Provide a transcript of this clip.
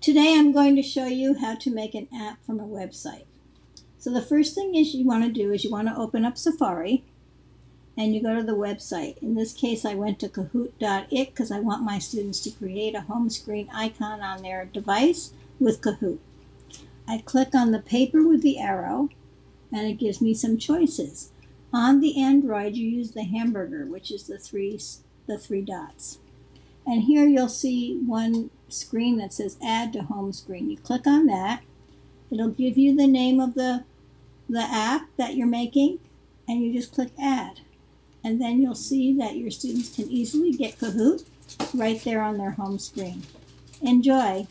Today I'm going to show you how to make an app from a website. So the first thing is you want to do is you want to open up Safari and you go to the website. In this case I went to kahoot.it because I want my students to create a home screen icon on their device with Kahoot. I click on the paper with the arrow and it gives me some choices. On the Android you use the hamburger which is the three, the three dots. And here you'll see one screen that says add to home screen. You click on that. It'll give you the name of the, the app that you're making and you just click add. And then you'll see that your students can easily get Kahoot right there on their home screen. Enjoy!